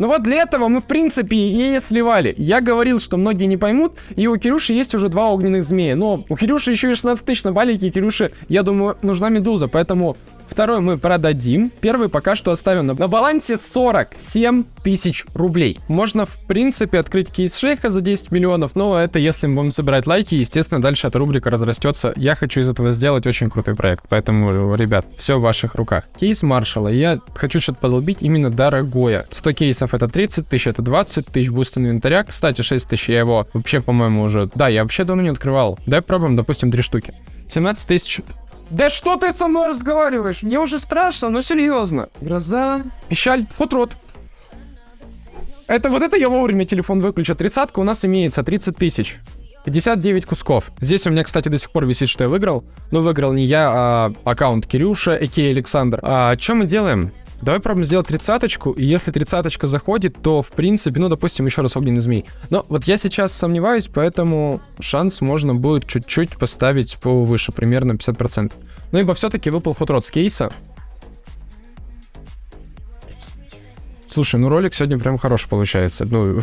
Ну вот для этого мы, в принципе, и сливали. Я говорил, что многие не поймут, и у Кирюши есть уже два огненных змея. Но у Кирюши еще и 16 тысяч на балике, и Кирюше, я думаю, нужна медуза, поэтому второй мы продадим. Первый пока что оставим на, на балансе 47 тысяч рублей. Можно, в принципе, открыть кейс шейха за 10 миллионов, но это если мы будем собирать лайки, естественно, дальше эта рубрика разрастется. Я хочу из этого сделать очень крутой проект, поэтому, ребят, все в ваших руках. Кейс маршала, я хочу что-то подолбить именно дорогое. 100 кейсов это 30 тысяч, это 20 тысяч буст инвентаря. Кстати, 6 тысяч я его вообще, по-моему, уже... Да, я вообще давно не открывал. Давай пробуем, допустим, 3 штуки. 17 тысяч да что ты со мной разговариваешь? Мне уже страшно, ну серьезно. Гроза, пищаль, хутрот. Это вот это я вовремя телефон выключу. Тридцатка у нас имеется 30 тысяч. 59 кусков. Здесь у меня, кстати, до сих пор висит, что я выиграл. Но выиграл не я, а аккаунт Кирюша, Аки Александр. А что мы делаем? Давай пробуем сделать тридцаточку, и если тридцаточка заходит, то, в принципе, ну, допустим, еще раз огненный змей. Но вот я сейчас сомневаюсь, поэтому шанс можно будет чуть-чуть поставить повыше, примерно 50%. Ну, ибо все-таки выпал хотрот с кейса. Слушай, ну ролик сегодня прям хороший получается. Ну,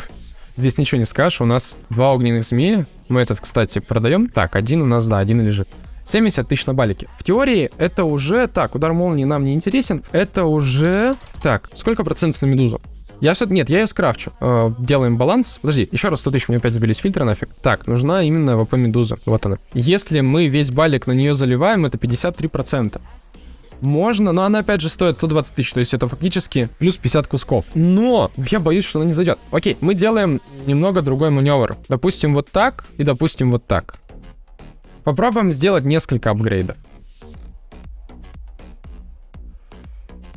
здесь ничего не скажешь. У нас два огненных змея. Мы этот, кстати, продаем. Так, один у нас, да, один лежит. 70 тысяч на балике. В теории это уже... Так, удар молнии нам не интересен. Это уже... Так, сколько процентов на медузу? Я все... Нет, я ее скрафчу. Э, делаем баланс. Подожди, еще раз 100 тысяч, меня опять сбились фильтры нафиг. Так, нужна именно ВП медуза. Вот она. Если мы весь балик на нее заливаем, это 53%. Можно, но она опять же стоит 120 тысяч, то есть это фактически плюс 50 кусков. Но я боюсь, что она не зайдет. Окей, мы делаем немного другой маневр. Допустим, вот так и допустим вот так. Попробуем сделать несколько апгрейдов.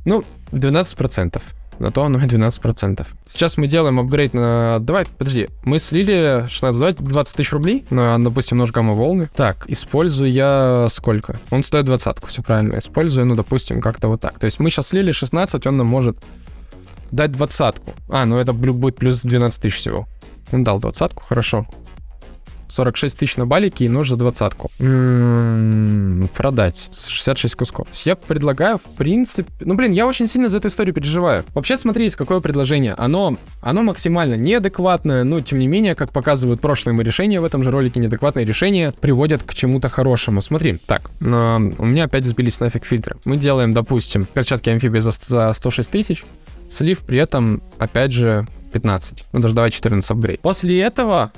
Ну, 12%. На то оно и 12%. Сейчас мы делаем апгрейд на... Давай, подожди. Мы слили 16, давай 20 тысяч рублей на, допустим, нож гамма волны. Так, использую я сколько? Он стоит двадцатку, все правильно. Использую, ну, допустим, как-то вот так. То есть мы сейчас слили 16, он нам может дать двадцатку. А, ну это будет плюс 12 тысяч всего. Он дал двадцатку, хорошо. 46 тысяч на балике и нож за двадцатку. М-м, Продать. 66 кусков. Я предлагаю, в принципе... Ну, блин, я очень сильно за эту историю переживаю. Вообще, смотрите, какое предложение. Оно, оно максимально неадекватное, но, тем не менее, как показывают прошлые мои решения в этом же ролике, неадекватные решения приводят к чему-то хорошему. Смотри, так, э, у меня опять сбились нафиг фильтры. Мы делаем, допустим, перчатки амфибии за, за 106 тысяч, слив при этом, опять же, 15. Ну, даже давай 14 апгрейд. После этого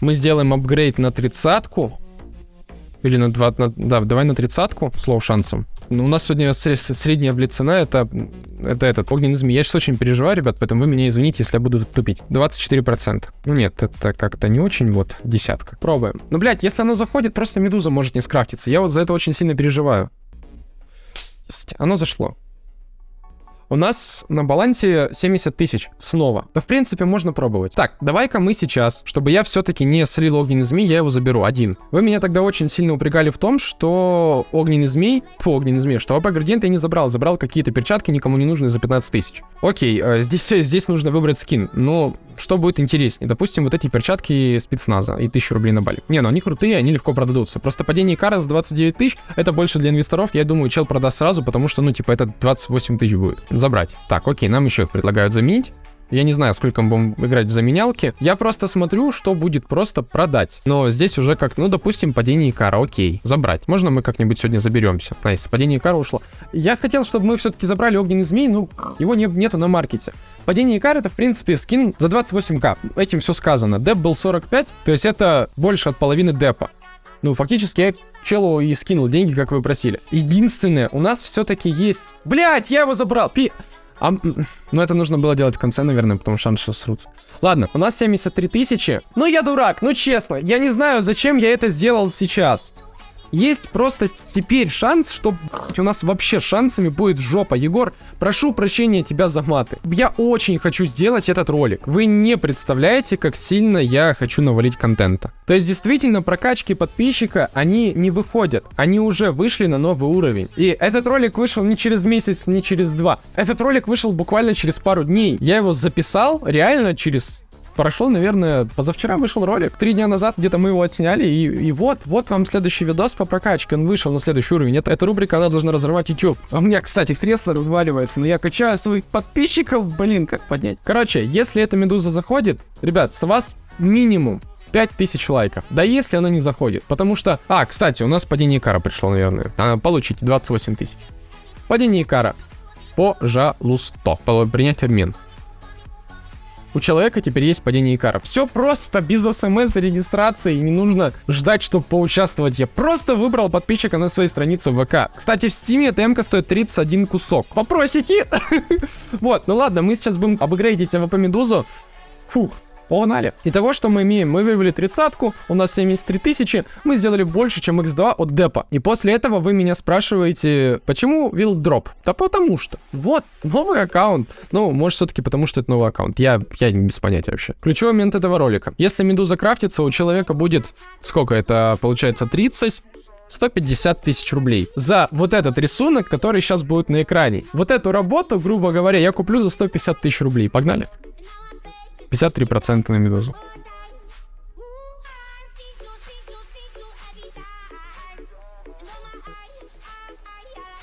мы сделаем апгрейд на тридцатку. Или на 2, на, да, давай на тридцатку с low шансом. Ну, у нас сегодня сре- средняя блицена, это, это этот, огненный змей. Я сейчас очень переживаю, ребят, поэтому вы меня извините, если я буду тупить. 24%. Ну нет, это как-то не очень, вот, десятка. Пробуем. Ну, блядь, если оно заходит, просто медуза может не скрафтиться. Я вот за это очень сильно переживаю. Оно зашло. У нас на балансе 70 тысяч снова. Да, в принципе, можно пробовать. Так, давай-ка мы сейчас, чтобы я все-таки не слил огненный змей, я его заберу один. Вы меня тогда очень сильно упрягали в том, что огненный змей, фу, огненный змей, что АП градиент я не забрал, забрал какие-то перчатки никому не нужные за 15 тысяч. Окей, э, здесь, [LAUGHS] здесь нужно выбрать скин, но что будет интереснее? Допустим, вот эти перчатки спецназа и 1000 рублей на балик. Не, ну они крутые, они легко продадутся. Просто падение кара за 29 тысяч, это больше для инвесторов, я думаю, чел продаст сразу, потому что, ну, типа, это 28 тысяч будет. Забрать. Так, окей, нам еще их предлагают заменить. Я не знаю, сколько мы будем играть в заменялки. Я просто смотрю, что будет просто продать. Но здесь уже как, ну, допустим, падение Икара, окей, забрать. Можно мы как-нибудь сегодня заберемся? Nice, падение Икара ушло. Я хотел, чтобы мы все-таки забрали огненный змей, ну, его не, нету на маркете. Падение Икара это, в принципе, скин за 28к. Этим все сказано. Деп был 45, то есть это больше от половины депа. Ну, фактически челу и скинул деньги, как вы просили. Единственное, у нас все-таки есть... Блять, я его забрал! Пи... А, ну, это нужно было делать в конце, наверное, потому что шанс, что срутся. Ладно, у нас 73 тысячи. Ну, я дурак, ну, честно. Я не знаю, зачем я это сделал сейчас. Есть просто теперь шанс, что у нас вообще шансами будет жопа. Егор, прошу прощения тебя за маты. Я очень хочу сделать этот ролик. Вы не представляете, как сильно я хочу навалить контента. То есть, действительно, прокачки подписчика, они не выходят. Они уже вышли на новый уровень. И этот ролик вышел не через месяц, не через два. Этот ролик вышел буквально через пару дней. Я его записал реально через Прошел, наверное, позавчера вышел ролик. Три дня назад где-то мы его отсняли. И, и вот, вот вам следующий видос по прокачке. Он вышел на следующий уровень. Это, эта рубрика, она должна разорвать YouTube. А у меня, кстати, кресло разваливается. Но я качаю своих подписчиков. Блин, как поднять? Короче, если эта медуза заходит, ребят, с вас минимум 5000 лайков. Да если она не заходит. Потому что... А, кстати, у нас падение кара пришло, наверное. А, получите 28 тысяч. Падение кара. Пожалуйста. По- Принять обмен. У человека теперь есть падение Икара. Все просто, без смс регистрации, не нужно ждать, чтобы поучаствовать. Я просто выбрал подписчика на своей странице ВК. Кстати, в стиме эта МК стоит 31 кусок. Вопросики? [LAUGHS] Вот, ну ладно, мы сейчас будем апгрейдить АВП Медузу. Фух, Погнали. И того, что мы имеем, мы вывели тридцатку, у нас 73 тысячи, мы сделали больше, чем x2 от депа. И после этого вы меня спрашиваете, почему will drop? Да потому что. Вот, новый аккаунт. Ну, может, все-таки потому, что это новый аккаунт. Я, я без понятия вообще. Ключевой момент этого ролика. Если медуза крафтится, у человека будет, сколько это, получается, 30, 150 тысяч рублей за вот этот рисунок, который сейчас будет на экране. Вот эту работу, грубо говоря, я куплю за 150 тысяч рублей. Погнали. 53% на медузу.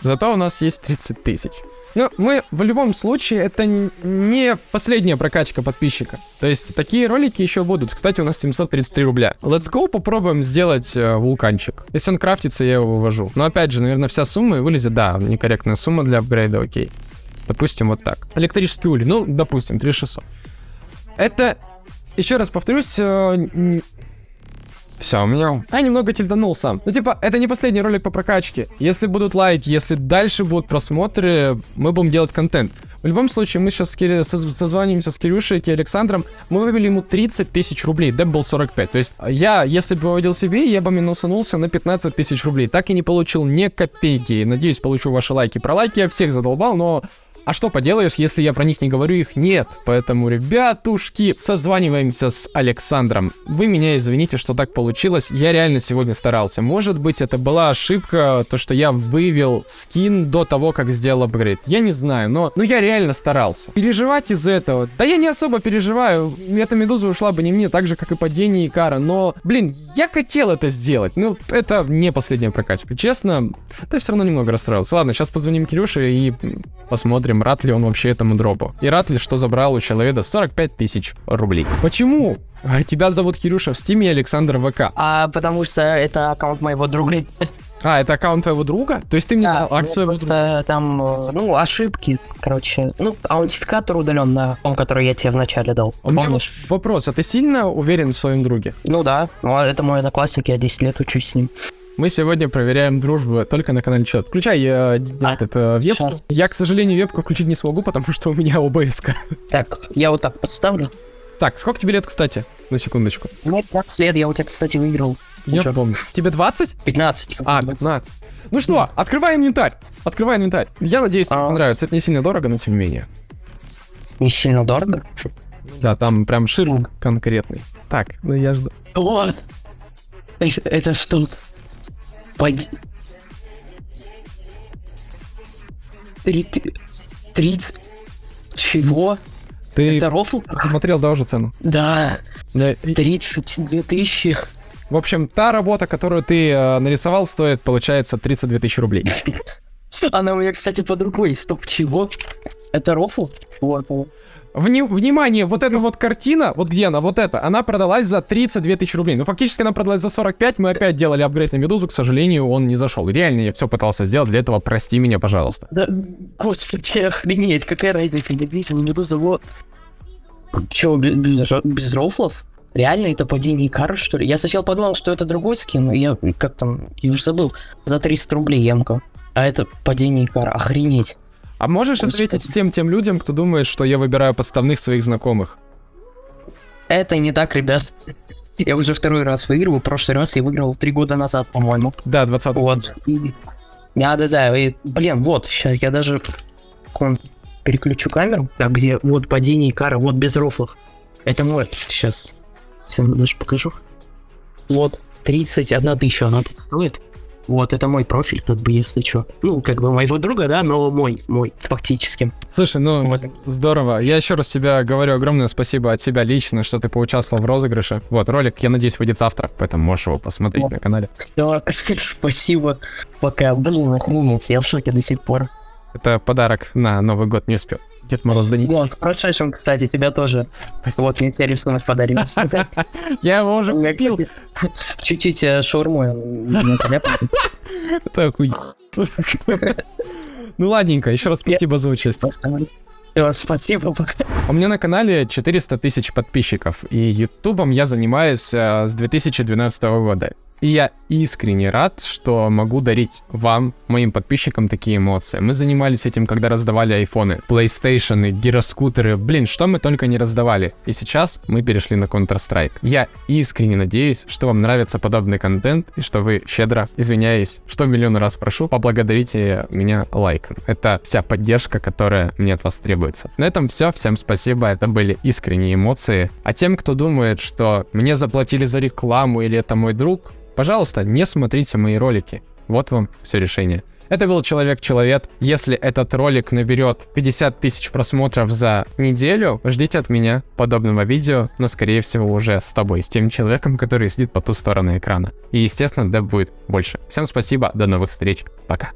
Зато у нас есть 30 тысяч. Но мы в любом случае, это не последняя прокачка подписчика. То есть такие ролики еще будут. Кстати, у нас 733 рубля. Let's go попробуем сделать э, вулканчик. Если он крафтится, я его вывожу. Но опять же, наверное, вся сумма вылезет. Да, некорректная сумма для апгрейда, окей. Допустим, вот так. Электрический улей. Ну, допустим, 3600. Это, еще раз повторюсь, все, у меня... Я немного тильданул сам. Ну, типа, это не последний ролик по прокачке. Если будут лайки, если дальше будут просмотры, мы будем делать контент. В любом случае, мы сейчас с Кири... соз- созваниваемся с Кирюшей и Александром. Мы вывели ему 30 тысяч рублей. Деп был 45. То есть, я, если бы выводил себе, я бы минусанулся на 15 тысяч рублей. Так и не получил ни копейки. Надеюсь, получу ваши лайки. Про лайки я всех задолбал, но А что поделаешь, если я про них не говорю, их нет. Поэтому, ребятушки, созваниваемся с Александром. Вы меня извините, что так получилось. Я реально сегодня старался. Может быть, это была ошибка, то, что я вывел скин до того, как сделал апгрейд. Я не знаю, но, но я реально старался. Переживать из этого? Да я не особо переживаю. Эта медуза ушла бы не мне, так же, как и падение Икара. Но, блин, я хотел это сделать. Ну, это не последняя прокачка. Честно, да все равно немного расстроился. Ладно, сейчас позвоним Кирюше и посмотрим, рад ли он вообще этому дропу. И рад ли, что забрал у человека 45 тысяч рублей. Почему? А тебя зовут Кирюша в стиме Александр ВК. А потому что это аккаунт моего друга. А, это аккаунт твоего друга? То есть ты мне Да, дал акт своего друга? просто там, э, ну, ошибки, короче. Ну, аутентификатор удален на том, который я тебе вначале дал. У Помнишь? вопрос, а ты сильно уверен в своем друге? Ну да, ну, а это мой одноклассник, я 10 лет учусь с ним. Мы сегодня проверяем дружбу только на канале Чет. Включай э, А, этот, э, вебку. щас. Я, к сожалению, вебку включить не смогу, потому что у меня обс -ка. Так, я вот так подставлю. Так, сколько тебе лет, кстати? На секундочку. Мне 15 лет, я у тебя, кстати, выиграл. Я Чё? помню. Тебе 20? 15. как А, бы. 15. Ну что, открывай инвентарь. Открывай инвентарь. Я надеюсь, тебе А. понравится. Это не сильно дорого, но тем не менее. Не сильно дорого. Да, там прям ширм конкретный. Так, ну я жду. О! Это, это что? Пойди. Три- Тридцать. Чего? Ты Это рофл? смотрел, да, уже цену? Да, Да, и- 32 тысячи. В общем, та работа, которую ты э, нарисовал, стоит, получается, 32 тысячи рублей. Она у меня, кстати, под рукой. Стоп, чего? Это рофл? Вот. Вни- внимание, вот эта вот картина, вот где она, вот эта, она продалась за 32 тысячи рублей. Ну, фактически она продалась за 45, мы опять делали апгрейд на Медузу, к сожалению, он не зашел. Реально, я все пытался сделать, для этого прости меня, пожалуйста. Да, господи, [LAUGHS] охренеть, какая разница, медведь, не медуза, вот. Чё, без, без, ро- без рофлов? Реально, это падение кары, что ли? Я сначала подумал, что это другой скин, я как там, я уже забыл, за 300 рублей ямка. А это падение кара, охренеть. А можешь Господи. ответить всем тем людям, кто думает, что я выбираю подставных своих знакомых? Это не так, ребят. Я уже второй раз выигрываю, прошлый раз я выиграл три года назад, по-моему. Да, 20 Вот. Да-да-да, блин, вот, сейчас я даже переключу камеру, а где вот падение кара, вот без рофлов. Это мой, сейчас, сейчас даже покажу. Вот, 31 тысяча она тут стоит. Вот, это мой профиль, как бы, если что. Ну, как бы моего друга, да, но мой, мой, фактически. Слушай, ну, Вот. здорово. Я еще раз тебе говорю огромное спасибо от себя лично, что ты поучаствовал в розыгрыше. Вот, ролик, я надеюсь, выйдет завтра, поэтому можешь его посмотреть Вот. на канале. Все, [LAUGHS] спасибо. Пока, блин, охренеть, я в шоке до сих пор. Это подарок на Новый год не успел. Дед Мороз донести. Вот, с прошедшим, кстати, тебя тоже. Спасибо. Вот, мне тебе рисунок подарил. [LAUGHS] Я его уже купил. чуть-чуть э, шаурмой. [LAUGHS] Это. Ну ладненько, еще раз спасибо за участие. Спасибо, пока. У меня на канале 400 тысяч подписчиков, и ютубом я занимаюсь э, с 2012 года. И я искренне рад, что могу дарить вам, моим подписчикам, такие эмоции. Мы занимались этим, когда раздавали айфоны, PlayStation, гироскутеры, блин, что мы только не раздавали. И сейчас мы перешли на Counter-Strike. Я искренне надеюсь, что вам нравится подобный контент, и что вы щедро, извиняюсь, что миллион раз прошу, поблагодарите меня лайком. Это вся поддержка, которая мне от вас требуется. На этом все, всем спасибо, это были искренние эмоции. А тем, кто думает, что мне заплатили за рекламу или это мой друг, пожалуйста, не смотрите мои ролики. Вот вам все решение. Это был Человек-Человек. Если этот ролик наберет 50 тысяч просмотров за неделю, ждите от меня подобного видео, но скорее всего уже с тобой, с тем человеком, который сидит по ту сторону экрана. И естественно, да будет больше. Всем спасибо, до новых встреч, пока.